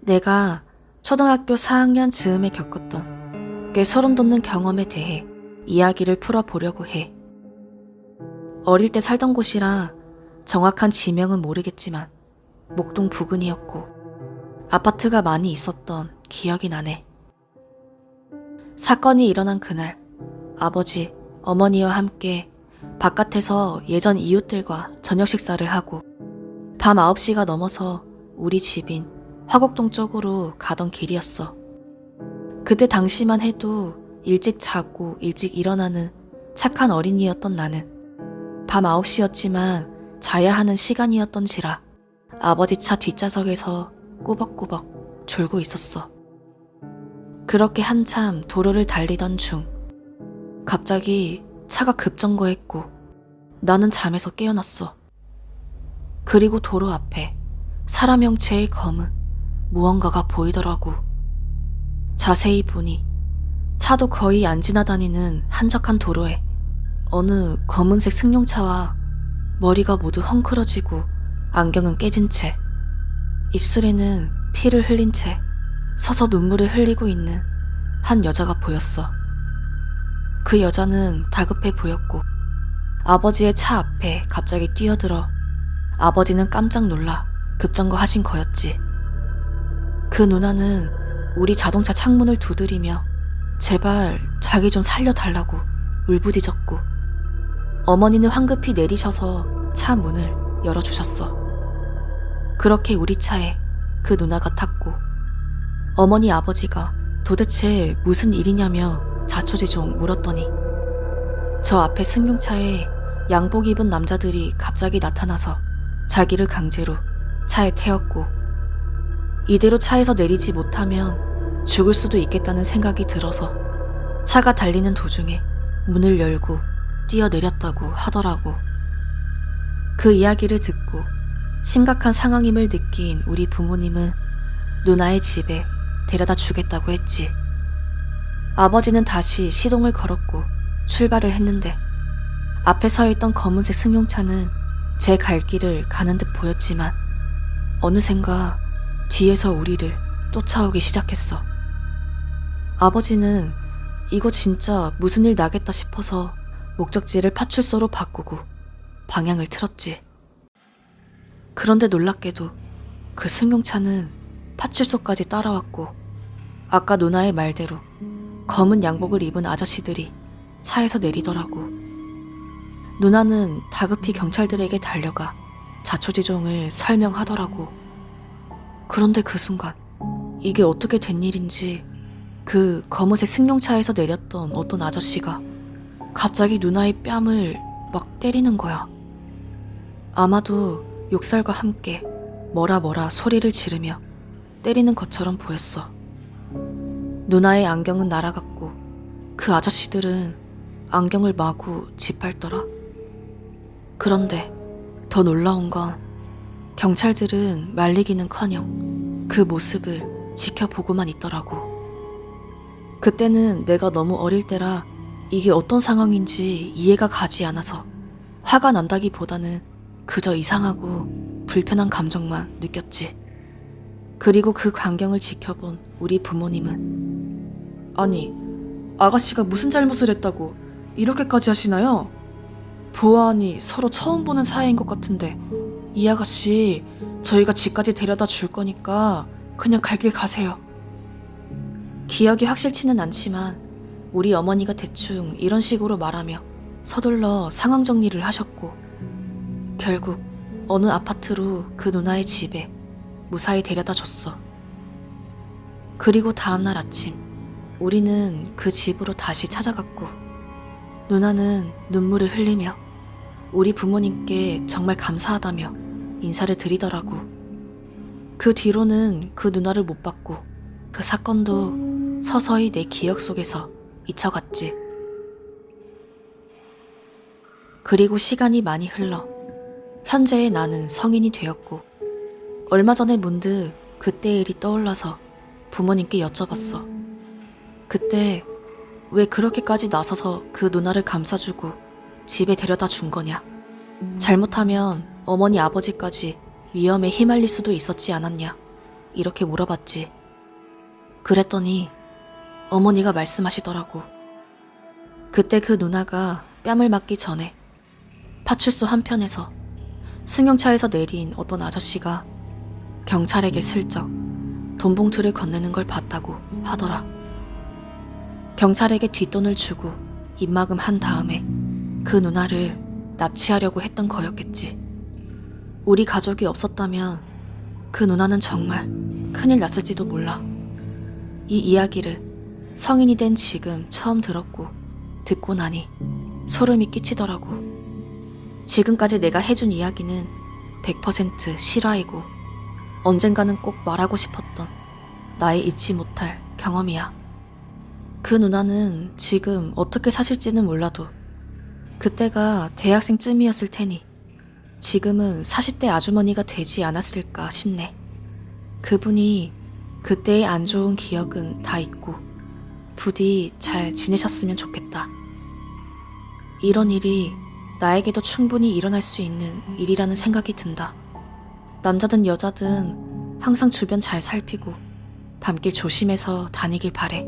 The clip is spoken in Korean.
내가 초등학교 4학년 즈음에 겪었던 꽤 소름 돋는 경험에 대해 이야기를 풀어보려고 해. 어릴 때 살던 곳이라 정확한 지명은 모르겠지만 목동 부근이었고 아파트가 많이 있었던 기억이 나네. 사건이 일어난 그날 아버지, 어머니와 함께 바깥에서 예전 이웃들과 저녁 식사를 하고 밤 9시가 넘어서 우리 집인 화곡동 쪽으로 가던 길이었어. 그때 당시만 해도 일찍 자고 일찍 일어나는 착한 어린이였던 나는 밤 9시였지만 자야 하는 시간이었던지라 아버지 차 뒷좌석에서 꾸벅꾸벅 졸고 있었어. 그렇게 한참 도로를 달리던 중 갑자기 차가 급정거했고 나는 잠에서 깨어났어. 그리고 도로 앞에 사람 형체의 검은 무언가가 보이더라고. 자세히 보니 차도 거의 안 지나다니는 한적한 도로에 어느 검은색 승용차와 머리가 모두 헝클어지고 안경은 깨진 채 입술에는 피를 흘린 채 서서 눈물을 흘리고 있는 한 여자가 보였어. 그 여자는 다급해 보였고 아버지의 차 앞에 갑자기 뛰어들어 아버지는 깜짝 놀라 급정거 하신 거였지. 그 누나는 우리 자동차 창문을 두드리며 제발 자기 좀 살려달라고 울부짖었고 어머니는 황급히 내리셔서 차 문을 열어주셨어. 그렇게 우리 차에 그 누나가 탔고 어머니 아버지가 도대체 무슨 일이냐며 자초지종 물었더니 저 앞에 승용차에 양복 입은 남자들이 갑자기 나타나서 자기를 강제로 차에 태웠고 이대로 차에서 내리지 못하면 죽을 수도 있겠다는 생각이 들어서 차가 달리는 도중에 문을 열고 뛰어내렸다고 하더라고. 그 이야기를 듣고 심각한 상황임을 느낀 우리 부모님은 누나의 집에 데려다 주겠다고 했지. 아버지는 다시 시동을 걸었고 출발을 했는데 앞에 서 있던 검은색 승용차는 제 갈 길을 가는 듯 보였지만 어느샌가 뒤에서 우리를 쫓아오기 시작했어. 아버지는 이거 진짜 무슨 일 나겠다 싶어서 목적지를 파출소로 바꾸고 방향을 틀었지. 그런데 놀랍게도 그 승용차는 파출소까지 따라왔고 아까 누나의 말대로 검은 양복을 입은 아저씨들이 차에서 내리더라고. 누나는 다급히 경찰들에게 달려가 자초지종을 설명하더라고. 그런데 그 순간 이게 어떻게 된 일인지 그 검은색 승용차에서 내렸던 어떤 아저씨가 갑자기 누나의 뺨을 막 때리는 거야. 아마도 욕설과 함께 뭐라 뭐라 소리를 지르며 때리는 것처럼 보였어. 누나의 안경은 날아갔고 그 아저씨들은 안경을 마구 짓밟더라. 그런데 더 놀라운 건 경찰들은 말리기는커녕 그 모습을 지켜보고만 있더라고. 그때는 내가 너무 어릴 때라 이게 어떤 상황인지 이해가 가지 않아서 화가 난다기보다는 그저 이상하고 불편한 감정만 느꼈지. 그리고 그 광경을 지켜본 우리 부모님은 아니, 아가씨가 무슨 잘못을 했다고 이렇게까지 하시나요? 보아하니 서로 처음 보는 사이인 것 같은데 이 아가씨 저희가 집까지 데려다 줄 거니까 그냥 갈 길 가세요. 기억이 확실치는 않지만 우리 어머니가 대충 이런 식으로 말하며 서둘러 상황 정리를 하셨고 결국 어느 아파트로 그 누나의 집에 무사히 데려다 줬어. 그리고 다음날 아침 우리는 그 집으로 다시 찾아갔고 누나는 눈물을 흘리며 우리 부모님께 정말 감사하다며 인사를 드리더라고. 그 뒤로는 그 누나를 못 봤고 그 사건도 서서히 내 기억 속에서 잊혀갔지. 그리고 시간이 많이 흘러 현재의 나는 성인이 되었고 얼마 전에 문득 그때의 일이 떠올라서 부모님께 여쭤봤어. 그때 왜 그렇게까지 나서서 그 누나를 감싸주고 집에 데려다 준 거냐. 잘못하면 어머니 아버지까지 위험에 휘말릴 수도 있었지 않았냐. 이렇게 물어봤지. 그랬더니 어머니가 말씀하시더라고. 그때 그 누나가 뺨을 맞기 전에 파출소 한편에서 승용차에서 내린 어떤 아저씨가 경찰에게 슬쩍 돈 봉투를 건네는 걸 봤다고 하더라. 경찰에게 뒷돈을 주고 입막음 한 다음에 그 누나를 납치하려고 했던 거였겠지. 우리 가족이 없었다면 그 누나는 정말 큰일 났을지도 몰라. 이 이야기를 성인이 된 지금 처음 들었고 듣고 나니 소름이 끼치더라고. 지금까지 내가 해준 이야기는 100% 실화이고 언젠가는 꼭 말하고 싶었던 나의 잊지 못할 경험이야. 그 누나는 지금 어떻게 사실지는 몰라도 그때가 대학생쯤이었을 테니 지금은 40대 아주머니가 되지 않았을까 싶네. 그분이 그때의 안 좋은 기억은 다 잊고 부디 잘 지내셨으면 좋겠다. 이런 일이 나에게도 충분히 일어날 수 있는 일이라는 생각이 든다. 남자든 여자든 항상 주변 잘 살피고 밤길 조심해서 다니길 바래.